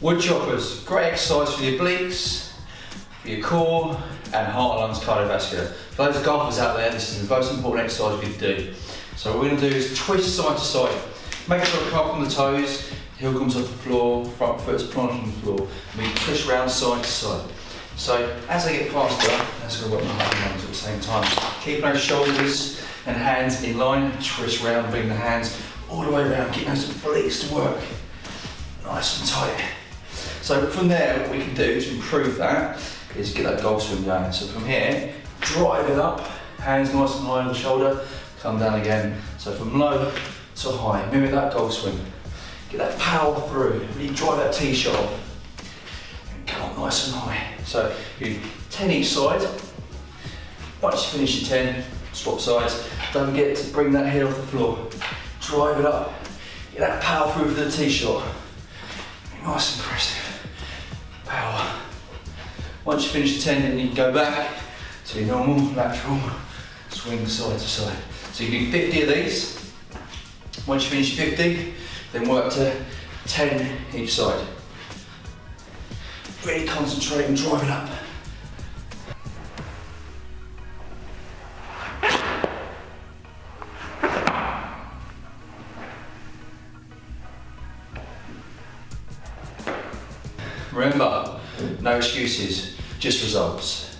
Wood choppers, great exercise for your obliques, for your core, and heart and lungs cardiovascular. For those golfers out there, this is the most important exercise we do. So what we're going to do is twist side to side. Make sure to come up on the toes, heel comes off the floor, front foot's planted on the floor. And we twist round side to side. So as I get faster, that's gonna work my heart and lungs at the same time. Keep those shoulders and hands in line, twist round, bring the hands all the way around, get those obliques to work. Nice and tight. So from there, what we can do to improve that is get that golf swing going. So from here, drive it up, hands nice and high on the shoulder, come down again. So from low to high, mimic that golf swing. Get that power through, really drive that tee shot off. And come up nice and high. So you 10 each side. Once you finish your 10, swap sides. Don't forget to bring that head off the floor. Drive it up. Get that power through for the tee shot. Nice and impressive. Once you finish the 10, then you can go back to your normal lateral swing side to side. So you do 50 of these. Once you finish 50, then work to 10 each side. Really concentrate and drive it up. Remember, no excuses, just results.